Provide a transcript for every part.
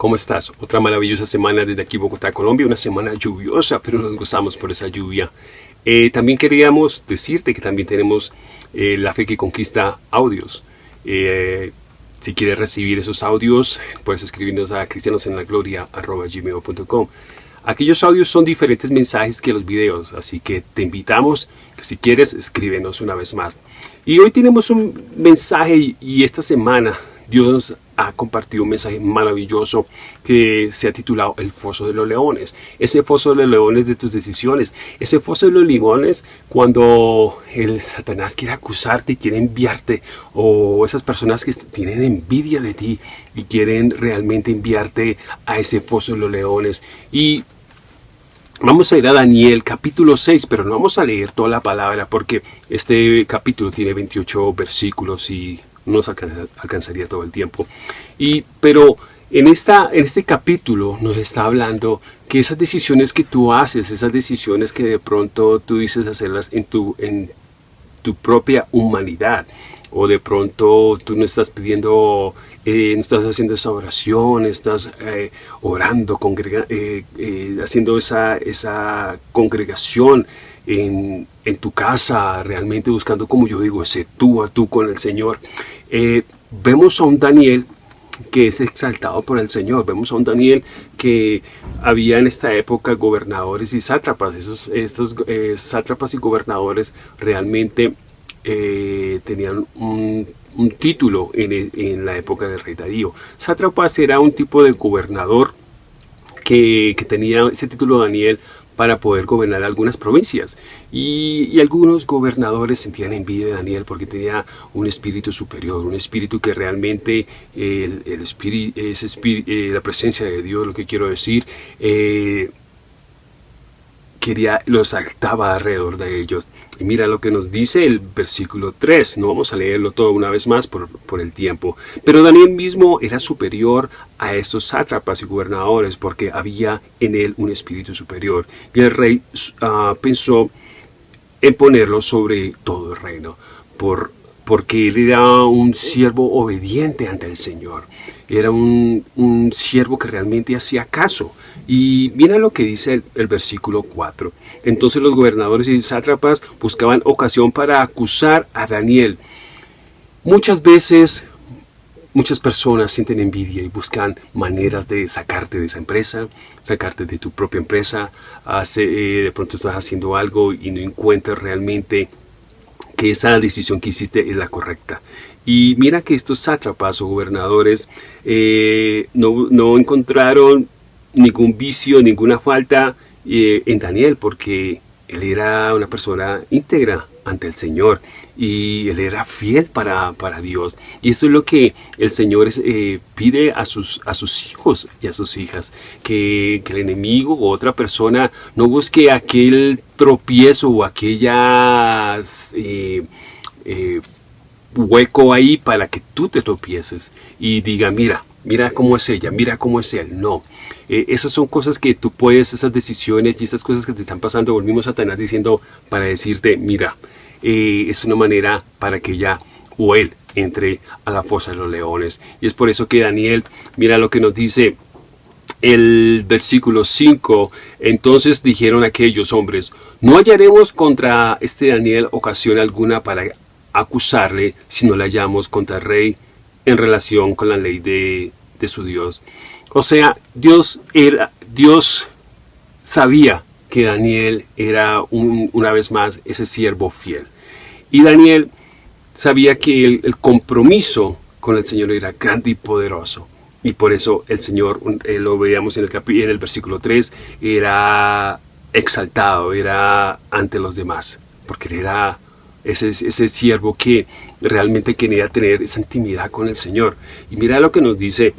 ¿cómo estás? Otra maravillosa semana desde aquí Bogotá, Colombia, una semana lluviosa, pero nos gozamos por esa lluvia. Eh, también queríamos decirte que también tenemos eh, La Fe que Conquista audios. Eh, si quieres recibir esos audios, puedes escribirnos a cristianosenlagloria.com. Aquellos audios son diferentes mensajes que los videos, así que te invitamos si quieres, escríbenos una vez más. Y hoy tenemos un mensaje y esta semana Dios ha compartido un mensaje maravilloso que se ha titulado El Foso de los Leones. Ese foso de los leones de tus decisiones. Ese foso de los leones cuando el Satanás quiere acusarte y quiere enviarte. O esas personas que tienen envidia de ti y quieren realmente enviarte a ese foso de los leones. Y Vamos a ir a Daniel capítulo 6, pero no vamos a leer toda la palabra porque este capítulo tiene 28 versículos y no alcanzaría todo el tiempo. Y, pero en, esta, en este capítulo nos está hablando que esas decisiones que tú haces, esas decisiones que de pronto tú dices hacerlas en tu, en tu propia humanidad, o de pronto tú no estás pidiendo, eh, no estás haciendo esa oración, estás eh, orando, congrega, eh, haciendo esa, esa congregación en, tu casa, realmente buscando, como yo digo, ese tú a tú con el Señor. Eh, vemos a un Daniel que es exaltado por el Señor. Vemos a un Daniel que había en esta época gobernadores y sátrapas. Esos, estos eh, sátrapas y gobernadores realmente eh, tenían un, título en, la época del rey Darío. Sátrapas era un tipo de gobernador que tenía ese título Daniel para poder gobernar algunas provincias. Y, algunos gobernadores sentían envidia de Daniel porque tenía un espíritu superior, un espíritu que realmente el, espíritu, es eh, la presencia de Dios, lo que quiero decir, eh, quería, los saltaba alrededor de ellos. Y mira lo que nos dice el versículo 3, no vamos a leerlo todo una vez más por, el tiempo. Pero Daniel mismo era superior a estos sátrapas y gobernadores porque había en él un espíritu superior. Y el rey ah, pensó en ponerlo sobre todo el reino, por, porque él era un siervo obediente ante el Señor. Era un, un siervo que realmente hacía caso. Y mira lo que dice el, versículo 4. Entonces los gobernadores y sátrapas buscaban ocasión para acusar a Daniel. Muchas veces muchas personas sienten envidia y buscan maneras de sacarte de esa empresa, sacarte de tu propia empresa. Hace, eh, de pronto estás haciendo algo y no encuentras realmente que esa decisión que hiciste es la correcta. Y mira que estos sátrapas o gobernadores eh, no, no encontraron ningún vicio, ninguna falta eh, en Daniel, porque él era una persona íntegra ante el Señor y él era fiel para, para Dios. Y eso es lo que el Señor eh, pide a sus, a sus hijos y a sus hijas, que, el enemigo o otra persona no busque aquel tropiezo o aquella eh, hueco ahí para que tú te tropieces y diga, mira, mira cómo es ella, mira cómo es él. No, eh, esas son cosas que tú puedes, esas decisiones y estas cosas que te están pasando, volvimos a Satanás diciendo para decirte, mira, eh, es una manera para que ella o él entre a la fosa de los leones. Y es por eso que Daniel, mira lo que nos dice el versículo 5, entonces dijeron aquellos hombres, no hallaremos contra este Daniel ocasión alguna para acusarle si no la hallamos contra el rey en relación con la ley de, su Dios. O sea, Dios, era, Dios sabía que Daniel era una vez más ese siervo fiel. Y Daniel sabía que el, compromiso con el Señor era grande y poderoso. Y por eso el Señor, eh, lo veíamos en el, en el versículo 3, era exaltado, era ante los demás, porque era ese, ese siervo que realmente quería tener esa intimidad con el Señor. Y mira lo que nos dice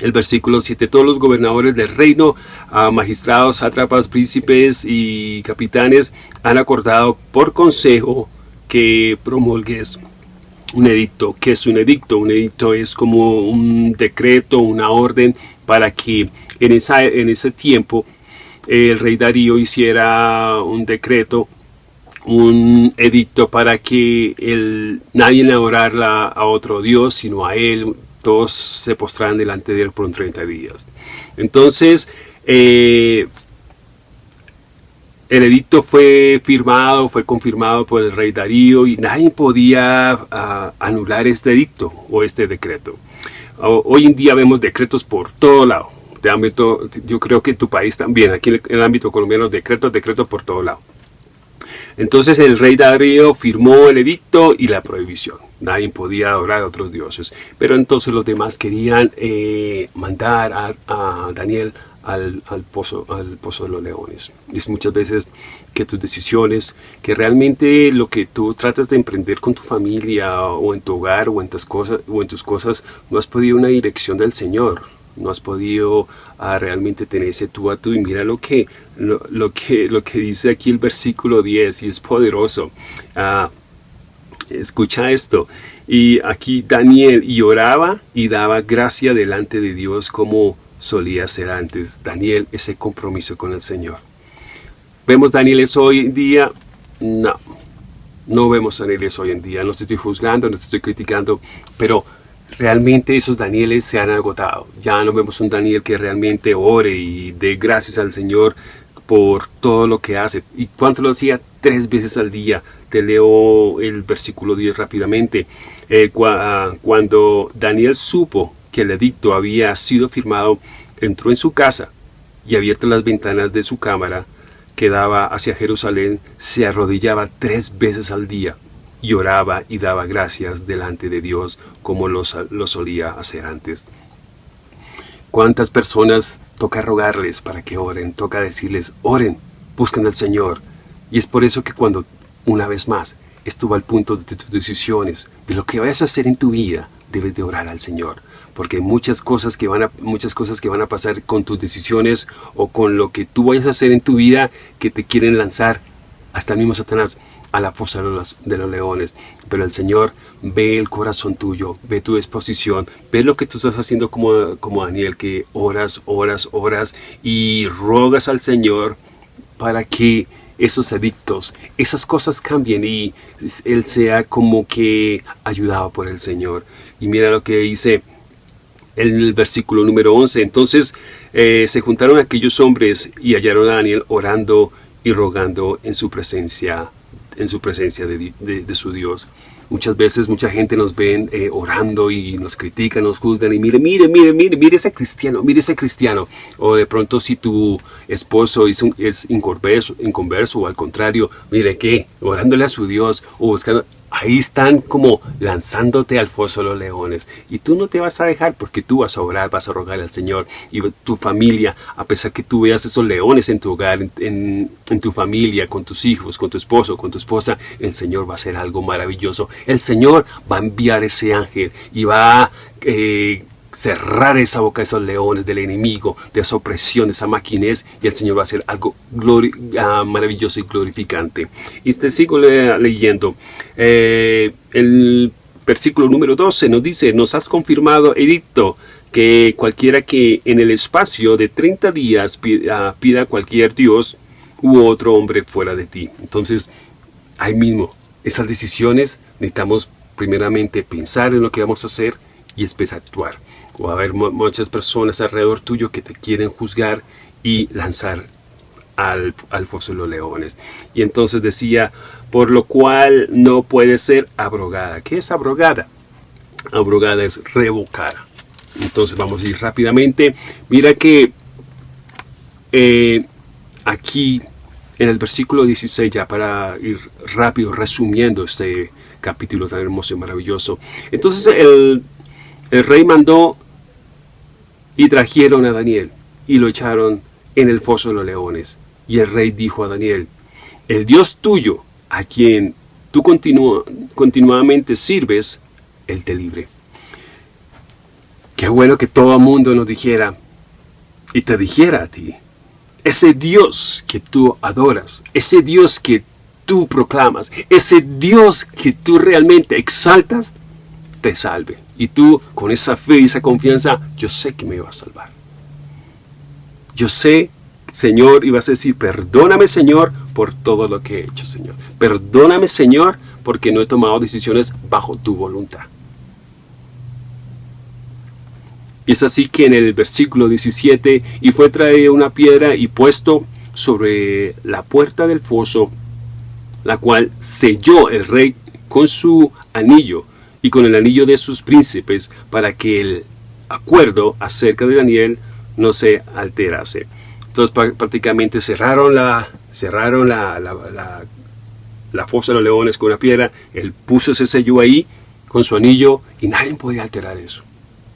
el versículo 7, todos los gobernadores del reino, magistrados, sátrapas, príncipes y capitanes han acordado por consejo que promulgues un edicto. ¿Qué es un edicto? Un edicto es como un decreto, una orden para que en, esa, en ese tiempo el rey Darío hiciera un decreto un edicto para que el, nadie le adorara a otro Dios, sino a Él, todos se postraran delante de él por un 30 días. Entonces, eh, el edicto fue firmado, fue confirmado por el rey Darío y nadie podía ah, anular este edicto o este decreto. Hoy en día vemos decretos por todo lado. De ámbito, yo creo que en tu país también, aquí en el ámbito colombiano, decretos, decretos por todo lado. Entonces el rey Darío firmó el edicto y la prohibición. Nadie podía adorar a otros dioses. Pero entonces los demás querían eh, mandar a, Daniel al, pozo, al pozo de los leones. Es muchas veces que tus decisiones, que realmente lo que tú tratas de emprender con tu familia o en tu hogar o en tus cosas, o en tus cosas no has podido una dirección del Señor no has podido ah, realmente tener ese tú a tú y mira lo que, lo, que, lo que dice aquí el versículo 10 y es poderoso. Ah, escucha esto. Y aquí Daniel y y daba gracia delante de Dios como solía ser antes. Daniel, ese compromiso con el Señor. ¿Vemos Danieles hoy en día? No, no vemos Danieles hoy en día. No estoy juzgando, no estoy criticando, pero realmente esos Danieles se han agotado. Ya no vemos un Daniel que realmente ore y dé gracias al Señor por todo lo que hace. ¿Y cuánto lo hacía? Tres veces al día. Te leo el versículo 10 rápidamente. Eh, ah, cuando Daniel supo que el edicto había sido firmado, entró en su casa y abiertas las ventanas de su cámara que daba hacia Jerusalén, se arrodillaba tres veces al día lloraba y daba gracias delante de Dios como lo, solía hacer antes. ¿Cuántas personas toca rogarles para que oren? Toca decirles, oren, busquen al Señor. Y es por eso que cuando, una vez más, estuvo al punto de tus decisiones, de lo que vayas a hacer en tu vida, debes de orar al Señor. Porque muchas cosas que van a, muchas cosas que van a pasar con tus decisiones o con lo que tú vayas a hacer en tu vida que te quieren lanzar hasta el mismo Satanás a la fosa de los, leones. Pero el Señor ve el corazón tuyo, ve tu disposición, ve lo que tú estás haciendo como, como Daniel, que oras, oras, oras y rogas al Señor para que esos edictos, esas cosas cambien y Él sea como que ayudado por el Señor. Y mira lo que dice el versículo número 11. Entonces eh, se juntaron aquellos hombres y hallaron a Daniel orando y rogando en su presencia en su presencia de, su Dios. Muchas veces mucha gente nos ven eh, orando y nos critican, nos juzgan y mire, mire, mire, mire, mire ese cristiano, mire ese cristiano. O de pronto si tu esposo es, es inconverso, inconverso o al contrario, mire que orándole a su Dios o buscando, ahí están como lanzándote al foso de los leones. Y tú no te vas a dejar porque tú vas a orar, vas a rogar al Señor. Y tu familia, a pesar que tú veas esos leones en tu hogar, en, tu familia, con tus hijos, con tu esposo, con tu esposa, el Señor va a hacer algo maravilloso. El Señor va a enviar ese ángel y va a... Eh, cerrar esa boca de esos leones del enemigo, de esa opresión, de esa maquinez, y el Señor va a hacer algo ah, maravilloso y glorificante. Y te sigo leyendo. Eh, el versículo número 12 nos dice, nos has confirmado, edicto, que cualquiera que en el espacio de 30 días pida, pida a cualquier Dios u otro hombre fuera de ti. Entonces, ahí mismo, esas decisiones necesitamos primeramente pensar en lo que vamos a hacer y después actuar o haber muchas personas alrededor tuyo que te quieren juzgar y lanzar al, al foso de los leones. Y entonces decía, por lo cual no puede ser abrogada. ¿Qué es abrogada? Abrogada es revocada. Entonces vamos a ir rápidamente. Mira que eh, aquí en el versículo 16, ya para ir rápido resumiendo este capítulo tan hermoso y maravilloso. Entonces el, el rey mandó y trajeron a Daniel y lo echaron en el foso de los leones. Y el rey dijo a Daniel, el Dios tuyo, a quien tú continuamente sirves, Él te libre. Qué bueno que todo el mundo nos dijera y te dijera a ti, ese Dios que tú adoras, ese Dios que tú proclamas, ese Dios que tú realmente exaltas, te salve. Y tú, con esa fe y esa confianza, yo sé que me va a salvar. Yo sé, Señor, y vas a decir, perdóname, Señor, por todo lo que he hecho, Señor. Perdóname, Señor, porque no he tomado decisiones bajo tu voluntad. Y es así que en el versículo 17, y fue traída una piedra y puesto sobre la puerta del foso, la cual selló el rey con su anillo y con el anillo de sus príncipes, para que el acuerdo acerca de Daniel no se alterase. Entonces prácticamente cerraron la, cerraron la, la, fosa de los leones con una piedra, él puso ese sello ahí con su anillo y nadie podía alterar eso,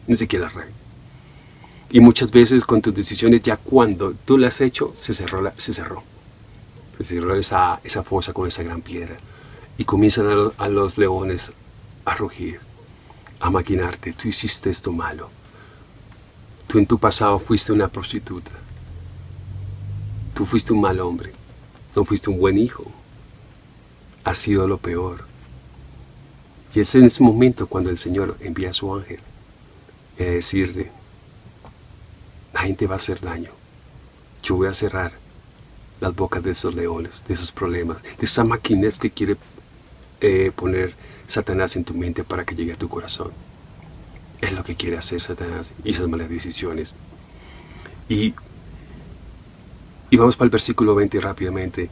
ni siquiera el rey. Y muchas veces con tus decisiones, ya cuando tú las has hecho, se cerró. se cerró. Se cerró esa, esa fosa con esa gran piedra. Y comienzan a, a los leones a rugir, a maquinarte. Tú hiciste esto malo. Tú en tu pasado fuiste una prostituta. Tú fuiste un mal hombre. No fuiste un buen hijo. Has sido lo peor. Y es en ese momento cuando el Señor envía a su ángel a decirte, nadie te va a hacer daño. Yo voy a cerrar las bocas de esos leones, de esos problemas, de esa maquinez que quiere eh, poner Satanás en tu mente para que llegue a tu corazón. Es lo que quiere hacer Satanás y esas malas decisiones. Y, y vamos para el versículo 20 rápidamente.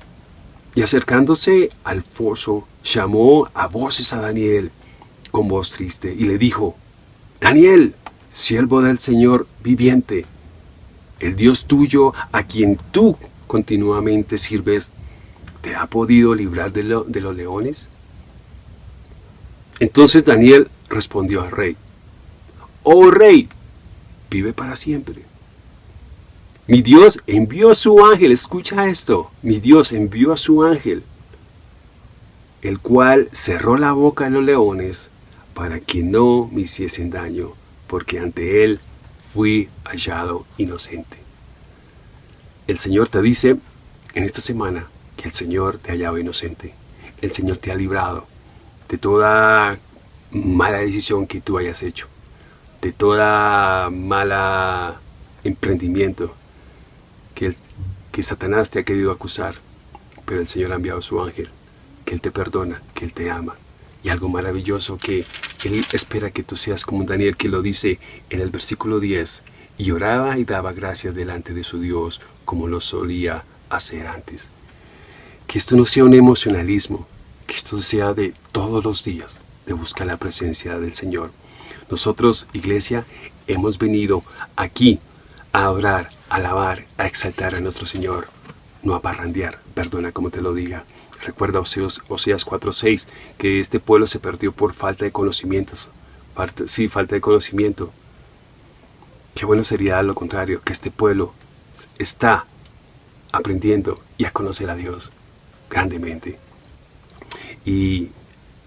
Y acercándose al foso, llamó a voces a Daniel con voz triste y le dijo, Daniel, siervo del Señor viviente, el Dios tuyo a quien tú continuamente sirves, ¿te ha podido librar de, de los leones? Entonces Daniel respondió al rey, Oh rey, vive para siempre. Mi Dios envió a su ángel, escucha esto, mi Dios envió a su ángel, el cual cerró la boca de los leones para que no me hiciesen daño, porque ante él fui hallado inocente. El Señor te dice en esta semana que el Señor te ha hallado inocente. El Señor te ha librado de toda mala decisión que tú hayas hecho, de toda mala emprendimiento que, que Satanás te ha querido acusar, pero el Señor ha enviado a su ángel, que Él te perdona, que Él te ama. Y algo maravilloso que Él espera que tú seas como Daniel que lo dice en el versículo 10, y oraba y daba gracias delante de su Dios como lo solía hacer antes. Que esto no sea un emocionalismo, que esto sea de todos los días, de buscar la presencia del Señor. Nosotros, iglesia, hemos venido aquí a orar, a alabar, a exaltar a nuestro Señor, no a parrandear, perdona como te lo diga. Recuerda Oseas 4.6, que este pueblo se perdió por falta de conocimientos. sí, falta de conocimiento. Qué bueno sería lo contrario, que este pueblo está aprendiendo y a conocer a Dios grandemente. Y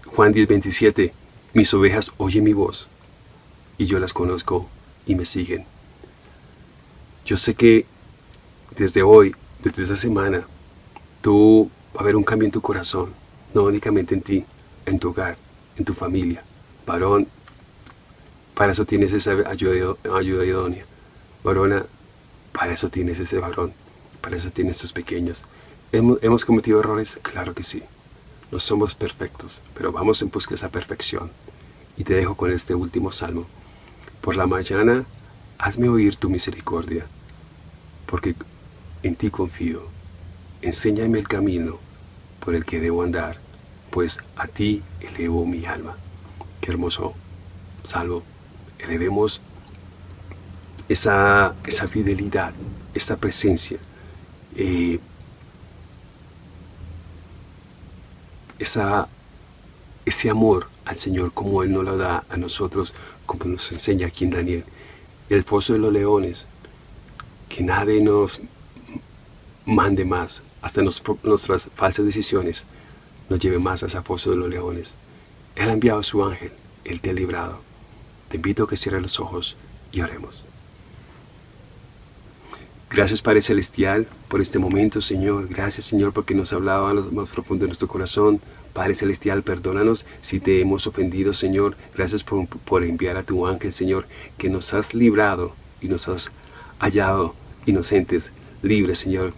Juan 10.27, mis ovejas oyen mi voz y yo las conozco y me siguen. Yo sé que desde hoy, desde esta semana, tú va a haber un cambio en tu corazón, no únicamente en ti, en tu hogar, en tu familia. Varón, para eso tienes esa ayuda, ayuda idónea. Varona, para eso tienes ese varón, para eso tienes esos pequeños. ¿Hemos, ¿Hemos cometido errores? Claro que sí. No somos perfectos, pero vamos en busca de esa perfección. Y te dejo con este último salmo. Por la mañana, hazme oír tu misericordia porque en ti confío. Enséñame el camino por el que debo andar, pues a ti elevo mi alma. Qué hermoso salvo. Elevemos esa, esa fidelidad, esa presencia, eh, esa, ese amor al Señor como Él nos lo da a nosotros, como nos enseña aquí en Daniel. El foso de los leones, que nadie nos mande más, hasta nuestras falsas decisiones, nos lleve más a ese foso de los leones. Él ha enviado a su ángel, Él te ha librado. Te invito a que cierres los ojos y oremos. Gracias Padre Celestial por este momento, Señor. Gracias, Señor, porque nos ha hablado a lo más profundo de nuestro corazón. Padre Celestial, perdónanos si te hemos ofendido, Señor. Gracias por, por enviar a tu ángel, Señor, que nos has librado y nos has hallado inocentes, libres, Señor.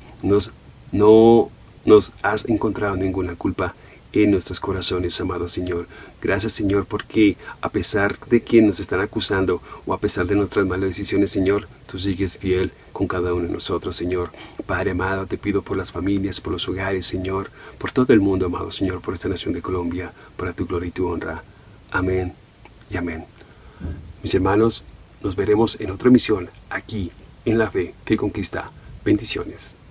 No nos has encontrado ninguna culpa en nuestros corazones, amado Señor. Gracias, Señor, porque a pesar de que nos están acusando o a pesar de nuestras malas decisiones, Señor, tú sigues fiel con cada uno de nosotros, Señor. Padre amado, te pido por las familias, por los hogares, Señor, por todo el mundo, amado Señor, por esta nación de Colombia, para tu gloria y tu honra. Amén y amén. Mis hermanos, nos veremos en otra emisión aquí en La Fe que Conquista. Bendiciones.